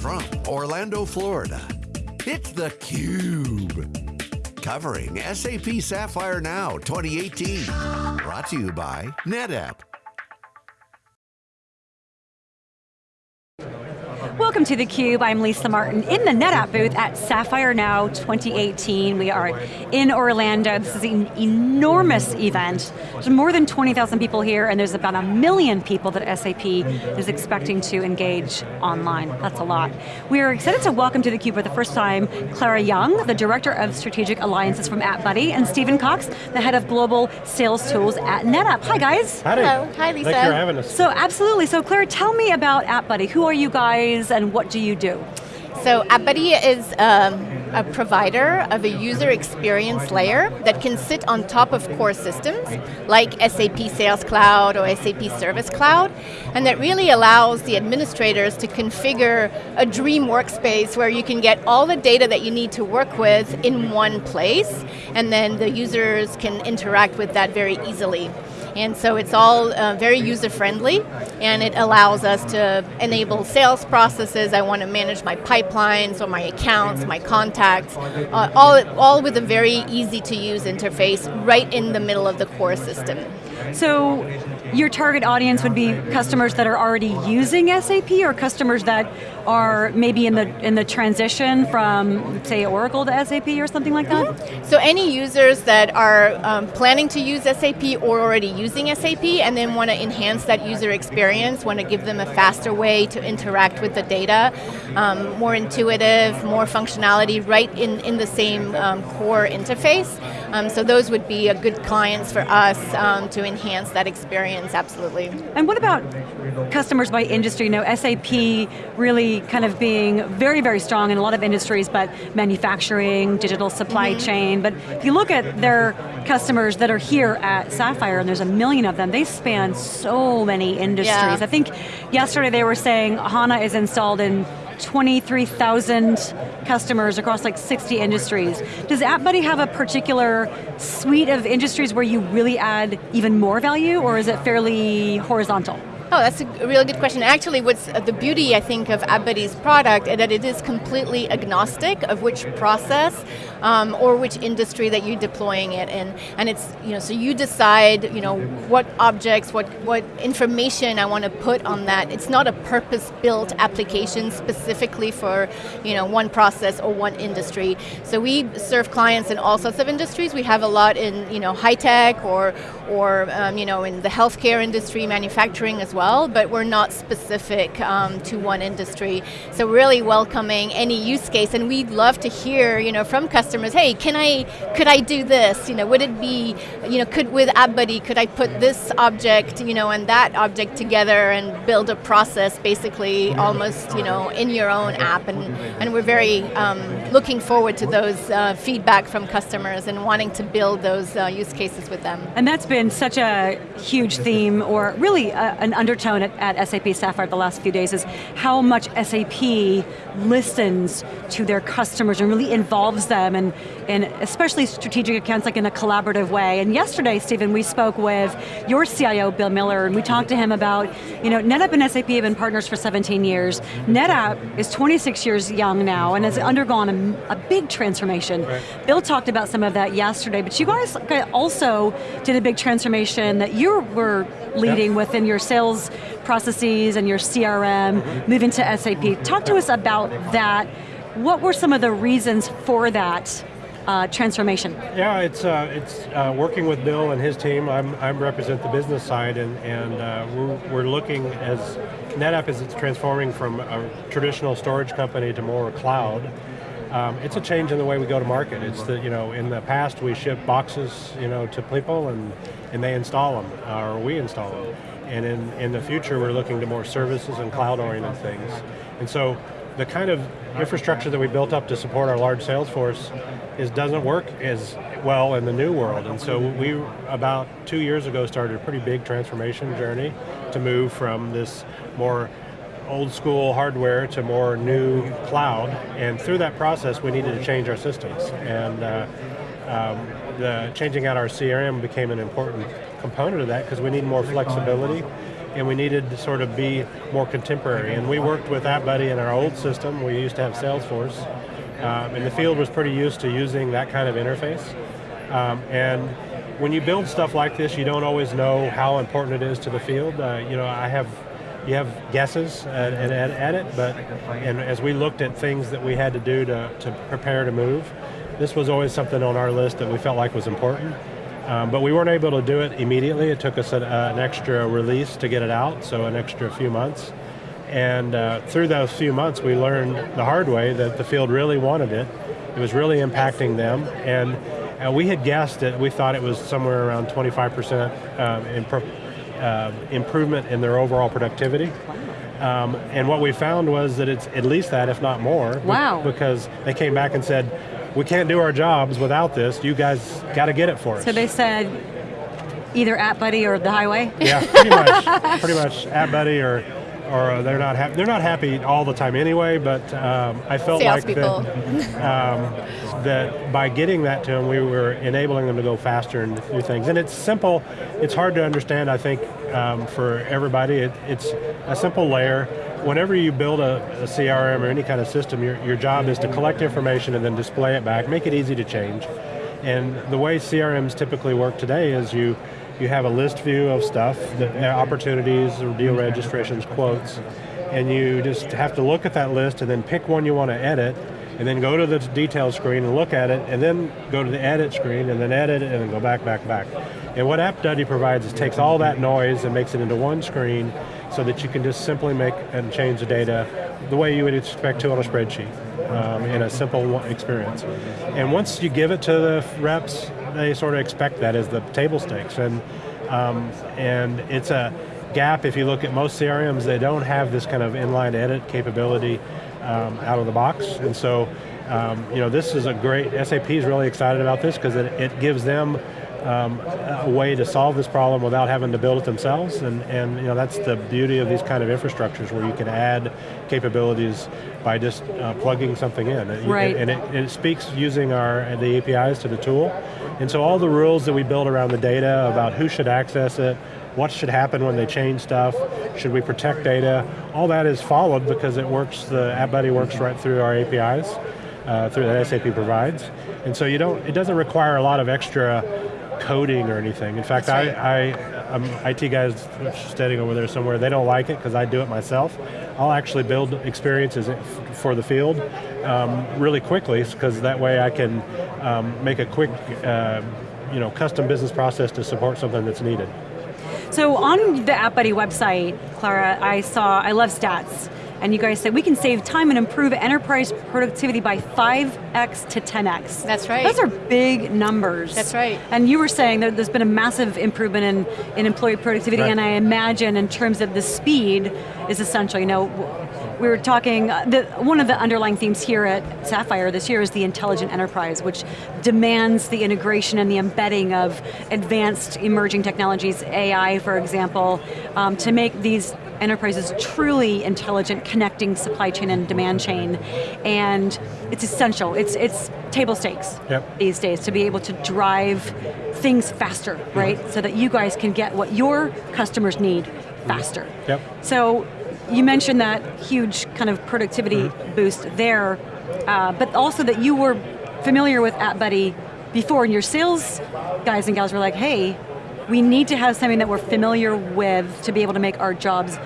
from Orlando, Florida, it's theCUBE. Covering SAP Sapphire Now 2018. Brought to you by NetApp. Welcome to theCUBE, I'm Lisa Martin in the NetApp booth at Sapphire Now 2018. We are in Orlando, this is an enormous event. There's more than 20,000 people here and there's about a million people that SAP is expecting to engage online. That's a lot. We are excited to welcome to theCUBE for the first time Clara Young, the Director of Strategic Alliances from AppBuddy, and Stephen Cox, the Head of Global Sales Tools at NetApp. Hi guys. Howdy. Hello, hi Lisa. Thanks for having us. So absolutely, so Clara, tell me about AppBuddy. Who are you guys? And what do you do? So AppBuddy is um, a provider of a user experience layer that can sit on top of core systems like SAP Sales Cloud or SAP Service Cloud and that really allows the administrators to configure a dream workspace where you can get all the data that you need to work with in one place and then the users can interact with that very easily. And so it's all uh, very user-friendly, and it allows us to enable sales processes. I want to manage my pipelines or my accounts, my contacts, uh, all, all with a very easy-to-use interface right in the middle of the core system. So your target audience would be customers that are already using SAP or customers that are maybe in the in the transition from say Oracle to SAP or something like that? So any users that are um, planning to use SAP or already using SAP and then want to enhance that user experience, want to give them a faster way to interact with the data, um, more intuitive, more functionality right in, in the same um, core interface. Um, so those would be a good clients for us um, to enhance that experience, absolutely. And what about customers by industry? You know, SAP really kind of being very, very strong in a lot of industries, but manufacturing, digital supply mm -hmm. chain, but if you look at their customers that are here at Sapphire, and there's a million of them, they span so many industries. Yeah. I think yesterday they were saying HANA is installed in 23,000 customers across like 60 industries. Does AppBuddy have a particular suite of industries where you really add even more value, or is it fairly horizontal? Oh, that's a really good question. Actually, what's the beauty, I think, of AppBuddy's product is that it is completely agnostic of which process um, or which industry that you're deploying it in. And it's, you know, so you decide, you know, what objects, what, what information I want to put on that. It's not a purpose-built application specifically for, you know, one process or one industry. So we serve clients in all sorts of industries. We have a lot in, you know, high tech or, or um, you know, in the healthcare industry, manufacturing as well well, but we're not specific um, to one industry. So really welcoming any use case, and we'd love to hear, you know, from customers, hey, can I, could I do this? You know, would it be, you know, could with AppBuddy, could I put this object, you know, and that object together and build a process basically almost, you know, in your own app, and, and we're very um, looking forward to those uh, feedback from customers and wanting to build those uh, use cases with them. And that's been such a huge theme, or really a, an undertone at, at, SAP Sapphire the last few days is how much SAP listens to their customers and really involves them, and, and especially strategic accounts like in a collaborative way. And yesterday, Stephen, we spoke with your CIO, Bill Miller, and we talked to him about, you know, NetApp and SAP have been partners for 17 years. NetApp is 26 years young now and has undergone a, a big transformation. Right. Bill talked about some of that yesterday, but you guys also did a big transformation that you were leading yep. within your sales processes and your CRM, moving to SAP. Talk to us about that. What were some of the reasons for that uh, transformation? Yeah, it's uh, it's uh, working with Bill and his team. I'm I represent the business side, and and uh, we're, we're looking as NetApp is it's transforming from a traditional storage company to more cloud. Um, it's a change in the way we go to market. It's the, you know, in the past we ship boxes, you know, to people and, and they install them, or we install them. And in, in the future we're looking to more services and cloud-oriented things. And so the kind of infrastructure that we built up to support our large sales force is doesn't work as well in the new world. And so we, about two years ago, started a pretty big transformation journey to move from this more old school hardware to more new cloud, and through that process we needed to change our systems. And uh, um, the changing out our CRM became an important component of that because we need more flexibility and we needed to sort of be more contemporary. And we worked with AppBuddy in our old system. We used to have Salesforce, um, and the field was pretty used to using that kind of interface. Um, and when you build stuff like this, you don't always know how important it is to the field. Uh, you know, I have you have guesses at, at, at, it, but and as we looked at things that we had to do to, to prepare to move, this was always something on our list that we felt like was important. Um, but we weren't able to do it immediately. It took us an, uh, an extra release to get it out, so an extra few months. And uh, through those few months, we learned the hard way that the field really wanted it. It was really impacting them, and uh, we had guessed that we thought it was somewhere around 25% um, impro uh, improvement in their overall productivity. Um, and what we found was that it's at least that, if not more. Wow. Because they came back and said, we can't do our jobs without this, you guys got to get it for us. So they said, either App Buddy or the highway? Yeah, pretty much, pretty much AppBuddy or or uh, they're not happy. They're not happy all the time anyway. But um, I felt Sales like that, um, that by getting that to them, we were enabling them to go faster and do things. And it's simple. It's hard to understand. I think um, for everybody, it, it's a simple layer whenever you build a, a, CRM or any kind of system, your, your job is to collect information and then display it back, make it easy to change. And the way CRMs typically work today is you, you have a list view of stuff, the opportunities, or deal registrations, quotes, and you just have to look at that list and then pick one you want to edit, and then go to the details screen and look at it, and then go to the edit screen, and then edit it, and then go back, back, back. And what AppBuddy provides is takes all that noise and makes it into one screen, so that you can just simply make and change the data the way you would expect to on a spreadsheet um, in a simple experience. And once you give it to the reps, they sort of expect that as the table stakes. And, um, and it's a gap, if you look at most CRMs, they don't have this kind of inline edit capability um, out of the box. And so, um, you know, this is a great, SAP is really excited about this because it, it gives them um, a way to solve this problem without having to build it themselves, and, and you know, that's the beauty of these kind of infrastructures where you can add capabilities by just uh, plugging something in. Right. And, it, it, speaks using our the APIs to the tool. And so all the rules that we build around the data about who should access it, what should happen when they change stuff, should we protect data, all that is followed because it works, the AppBuddy works right through our APIs, uh, through that SAP provides. And so you don't, it doesn't require a lot of extra coding or anything. In fact, right. I, I, I'm IT guys standing over there somewhere, they don't like it because I do it myself. I'll actually build experiences for the field um, really quickly because that way I can um, make a quick uh, you know, custom business process to support something that's needed. So on the AppBuddy website, Clara, I saw, I love stats and you guys said we can save time and improve enterprise productivity by 5x to 10x. That's right. Those are big numbers. That's right. And you were saying that there's been a massive improvement in, in employee productivity, right. and I imagine in terms of the speed is essential. You know, we were talking, uh, the, one of the underlying themes here at Sapphire this year is the intelligent enterprise, which demands the integration and the embedding of advanced emerging technologies, AI for example, um, to make these enterprises truly intelligent, connecting supply chain and demand chain. And it's essential, it's, it's table stakes yep. these days to be able to drive things faster, right? So that you guys can get what your customers need faster. Yep. So you mentioned that huge kind of productivity mm boost there, uh, but also that you were familiar with AppBuddy before and your sales guys and gals were like, hey, we need to have something that we're familiar with to be able to make our jobs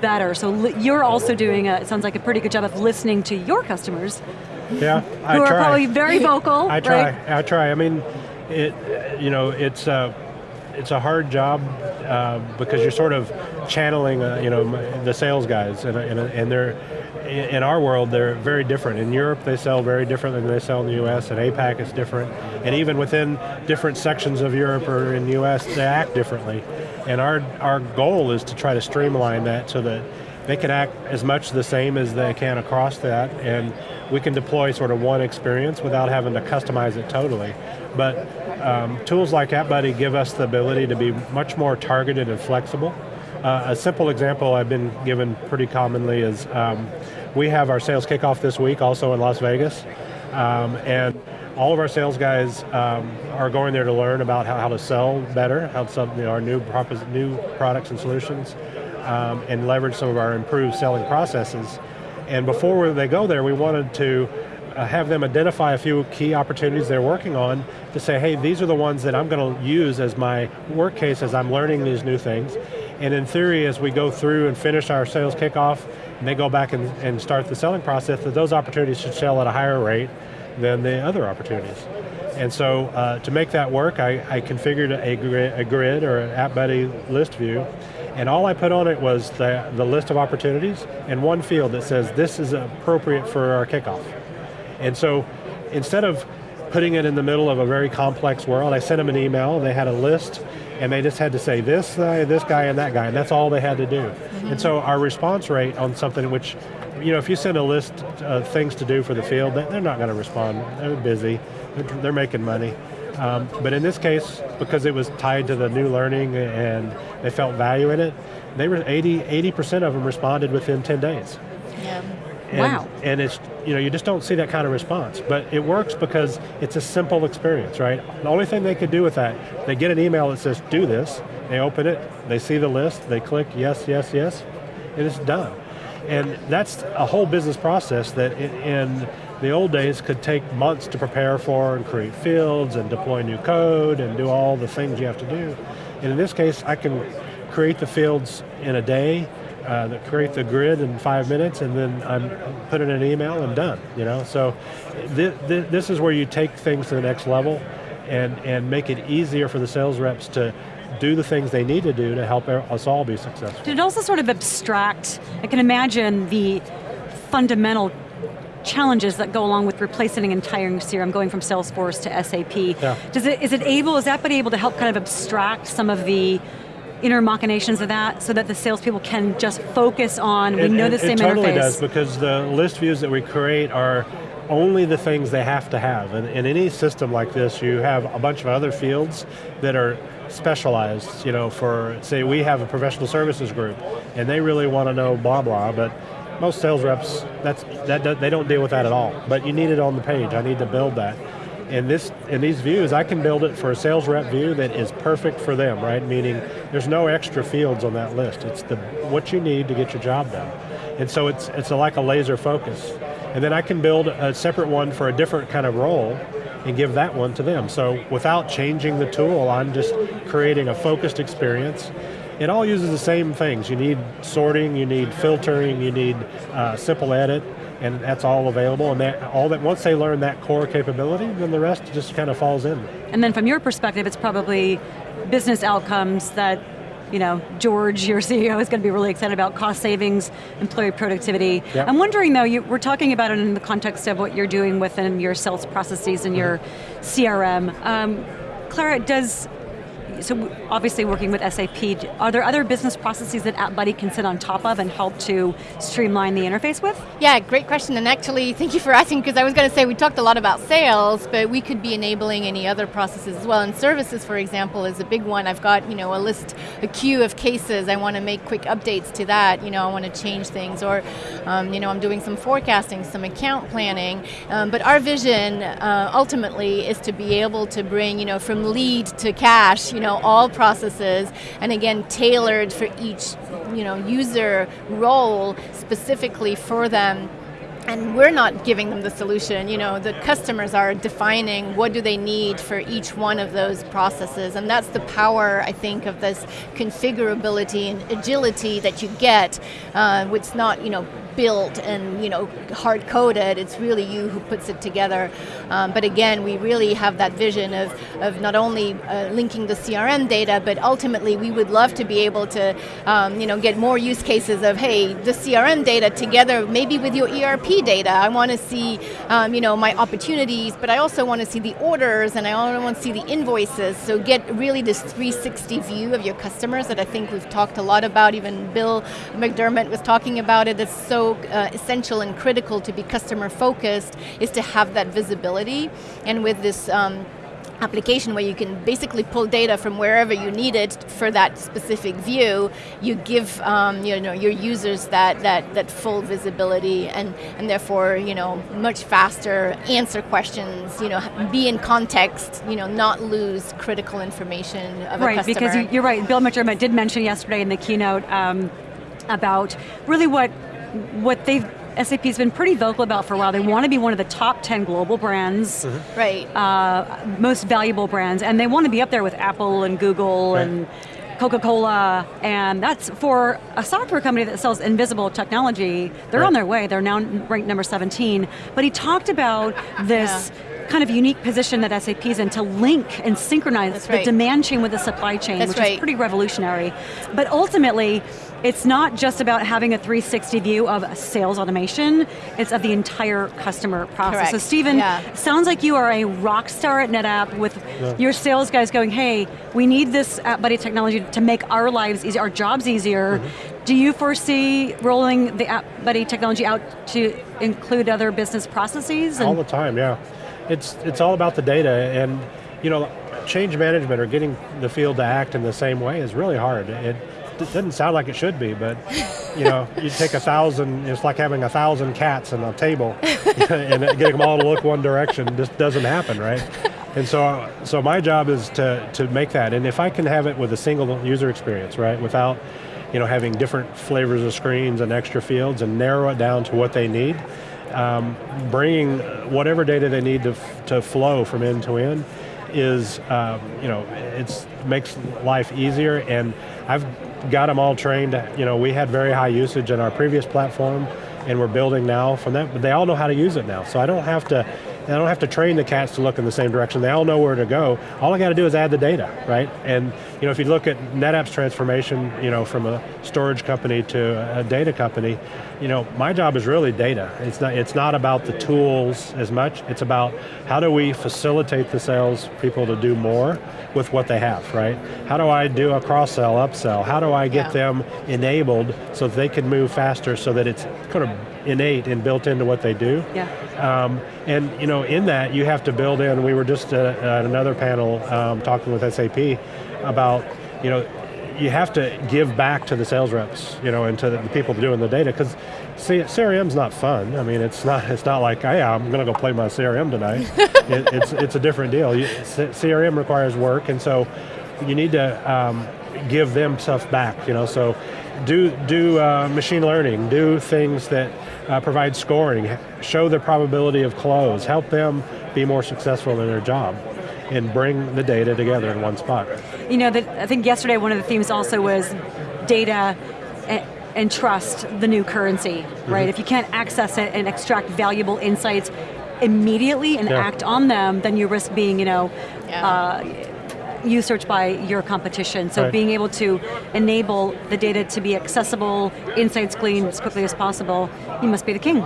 better. So you're also doing, a, it sounds like a pretty good job of listening to your customers. Yeah, I Who try. are probably very vocal. I try, right? I try. I mean, it, you know, it's, uh, it's a hard job uh, because you're sort of channeling, uh, you know, the sales guys, and, and, and they're, in our world, they're very different. In Europe, they sell very different than they sell in the US, and APAC is different. And even within different sections of Europe or in the US, they act differently. And our, our goal is to try to streamline that so that they can act as much the same as they can across that, and we can deploy sort of one experience without having to customize it totally. But um, tools like AppBuddy give us the ability to be much more targeted and flexible. Uh, a simple example I've been given pretty commonly is um, we have our sales kickoff this week also in Las Vegas. Um, and all of our sales guys um, are going there to learn about how, how to sell better, how to sell you know, our new, new products and solutions, um, and leverage some of our improved selling processes. And before they go there, we wanted to uh, have them identify a few key opportunities they're working on to say, hey, these are the ones that I'm going to use as my work case as I'm learning these new things. And in theory, as we go through and finish our sales kickoff, and they go back and, and start the selling process, that those opportunities should sell at a higher rate than the other opportunities. And so uh, to make that work, I, I configured a grid, a grid or an AppBuddy list view, and all I put on it was the, the list of opportunities and one field that says this is appropriate for our kickoff. And so instead of putting it in the middle of a very complex world, I sent them an email, they had a list, and they just had to say this guy, this guy, and that guy, and that's all they had to do. Mm -hmm. And so our response rate on something which, you know, if you send a list of things to do for the field, they're not going to respond. They're busy, they're making money. Um, but in this case, because it was tied to the new learning and they felt value in it, they were 80, 80% of them responded within 10 days. Yeah. And, wow. And it's, you know, you just don't see that kind of response. But it works because it's a simple experience, right? The only thing they could do with that, they get an email that says, do this, they open it, they see the list, they click yes, yes, yes, and it's done. And that's a whole business process that in the old days could take months to prepare for and create fields and deploy new code and do all the things you have to do. And in this case, I can create the fields in a day, uh, create the grid in five minutes, and then I'm put in an email and done. You know, so th th this is where you take things to the next level, and and make it easier for the sales reps to do the things they need to do to help us all be successful. Did it also sort of abstract, I can imagine the fundamental challenges that go along with replacing an entire CRM, going from Salesforce to SAP. Yeah. Does it, is it able, is that been able to help kind of abstract some of the inner machinations of that so that the salespeople can just focus on, we it, know it, the same interface. It totally interface. does because the list views that we create are only the things they have to have. And in any system like this, you have a bunch of other fields that are specialized, you know, for, say we have a professional services group, and they really want to know blah blah, but most sales reps, that's, that, they don't deal with that at all. But you need it on the page, I need to build that. In, this, in these views, I can build it for a sales rep view that is perfect for them, right? Meaning, there's no extra fields on that list. It's the, what you need to get your job done. And so it's, it's a, like a laser focus. And then I can build a separate one for a different kind of role and give that one to them. So without changing the tool, I'm just creating a focused experience it all uses the same things. You need sorting, you need filtering, you need uh, simple edit, and that's all available. And that, all that once they learn that core capability, then the rest just kind of falls in. And then from your perspective, it's probably business outcomes that you know, George, your CEO, is going to be really excited about cost savings, employee productivity. Yep. I'm wondering though, you, we're talking about it in the context of what you're doing within your sales processes and mm -hmm. your CRM. Um, Clara, does so obviously working with SAP, are there other business processes that AppBuddy can sit on top of and help to streamline the interface with? Yeah, great question, and actually, thank you for asking, because I was going to say, we talked a lot about sales, but we could be enabling any other processes as well, and services, for example, is a big one. I've got, you know, a list, a queue of cases, I want to make quick updates to that, you know, I want to change things, or, um, you know, I'm doing some forecasting, some account planning, um, but our vision, uh, ultimately, is to be able to bring, you know, from lead to cash, you know, know, all processes, and again, tailored for each you know, user role specifically for them. And we're not giving them the solution, you know, the customers are defining what do they need for each one of those processes, and that's the power, I think, of this configurability and agility that you get, uh, it's not, you know, built and you know hard coded. It's really you who puts it together. Um, but again, we really have that vision of of not only uh, linking the CRM data, but ultimately we would love to be able to um, you know get more use cases of hey the CRM data together maybe with your ERP data. I want to see um, you know my opportunities, but I also want to see the orders and I also want to see the invoices. So get really this 360 view of your customers that I think we've talked a lot about. Even Bill McDermott was talking about it. It's so uh, essential and critical to be customer focused is to have that visibility. And with this um, application where you can basically pull data from wherever you need it for that specific view, you give um, you know, your users that, that, that full visibility and, and therefore you know, much faster answer questions, you know, be in context, you know, not lose critical information of right, a customer. because you're right, Bill McDermott did mention yesterday in the keynote um, about really what, what they've SAP's been pretty vocal about for a while. They want to be one of the top 10 global brands. Mm -hmm. Right. Uh, most valuable brands, and they want to be up there with Apple and Google right. and Coca-Cola, and that's for a software company that sells invisible technology, they're right. on their way, they're now ranked number 17. But he talked about this yeah. kind of unique position that SAP's in to link and synchronize that's the right. demand chain with the supply chain, that's which right. is pretty revolutionary. But ultimately, it's not just about having a 360 view of sales automation, it's of the entire customer process. Correct. So Stephen, yeah. sounds like you are a rock star at NetApp with yeah. your sales guys going, hey, we need this App Buddy technology to make our lives easier, our jobs easier. Mm -hmm. Do you foresee rolling the App Buddy technology out to include other business processes? all the time, yeah. It's, it's all about the data and you know, change management or getting the field to act in the same way is really hard. It, it doesn't sound like it should be, but you know, you take a thousand, it's like having a thousand cats on a table and getting them all to look one direction just doesn't happen, right? And so, so my job is to, to make that, and if I can have it with a single user experience, right, without you know, having different flavors of screens and extra fields and narrow it down to what they need, um, bringing whatever data they need to, to flow from end to end is, um, you know, it makes life easier and I've got them all trained, you know, we had very high usage in our previous platform and we're building now from that, but they all know how to use it now. So I don't have to, I don't have to train the cats to look in the same direction. They all know where to go. All I got to do is add the data, right? And you know, if you look at NetApp's transformation, you know, from a storage company to a data company, you know, my job is really data. It's not, it's not about the tools as much. It's about how do we facilitate the sales people to do more with what they have, right? How do I do a cross sell, upsell? How do I get yeah. them enabled so that they can move faster so that it's kind of innate and built into what they do. Yeah. Um, and you know, in that you have to build in, we were just at, at another panel um, talking with SAP about, you know, you have to give back to the sales reps, you know, and to the people doing the data, because CRM's not fun. I mean, it's not it's not like, hey, I'm going to go play my CRM tonight. it, it's, it's a different deal. You, CRM requires work, and so you need to um, give them stuff back, you know, so do, do uh, machine learning, do things that uh, provide scoring, show the probability of close, help them be more successful in their job and bring the data together in one spot. You know, the, I think yesterday one of the themes also was data and, and trust, the new currency, right? Mm -hmm. If you can't access it and extract valuable insights immediately and yeah. act on them, then you risk being, you know, yeah. uh, usurped by your competition. So right. being able to enable the data to be accessible, insights gleaned as quickly as possible, you must be the king.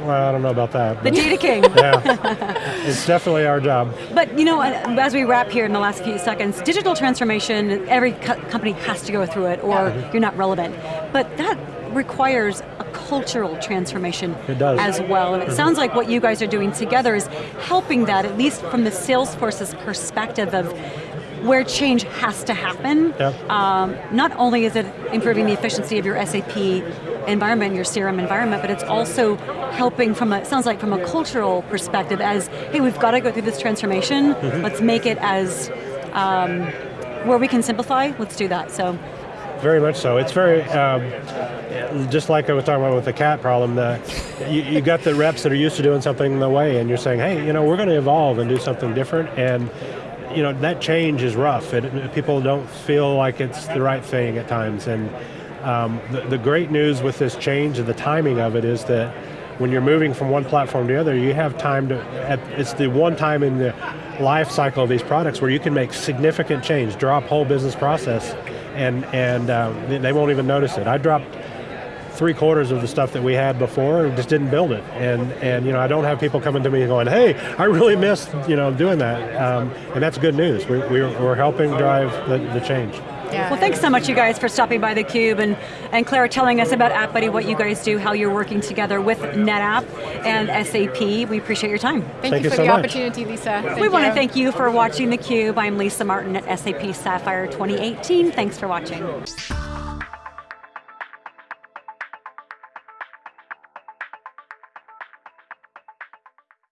Well, I don't know about that. The data king. yeah, it's definitely our job. But you know, as we wrap here in the last few seconds, digital transformation, every co company has to go through it or yeah. you're not relevant. But that requires a cultural transformation as well. And it mm -hmm. sounds like what you guys are doing together is helping that, at least from the Salesforce's perspective of where change has to happen. Yep. Um, not only is it improving the efficiency of your SAP environment, your CRM environment, but it's also helping from a, sounds like from a cultural perspective as, hey, we've got to go through this transformation, mm -hmm. let's make it as, um, where we can simplify, let's do that, so. Very much so, it's very, um, just like I was talking about with the cat problem, the, you, you got the reps that are used to doing something the way and you're saying, hey, you know, we're going to evolve and do something different and you know, that change is rough. It, people don't feel like it's the right thing at times. And um, the, the great news with this change and the timing of it is that when you're moving from one platform to the other, you have time to, it's the one time in the life cycle of these products where you can make significant change, drop whole business process, and, and um, they won't even notice it. I dropped three quarters of the stuff that we had before and just didn't build it. And, and you know, I don't have people coming to me going, hey, I really missed you know, doing that. Um, and that's good news. We, we're, we're helping drive the, the change. Yeah. Well, thanks so much, you guys, for stopping by theCUBE and, and Clara telling us about AppBuddy, what you guys do, how you're working together with NetApp and SAP. We appreciate your time. Thank, Thank you you for so the much. opportunity, Lisa. Thank we want to thank you for watching theCUBE. I'm Lisa Martin at SAP Sapphire 2018. Thanks for watching.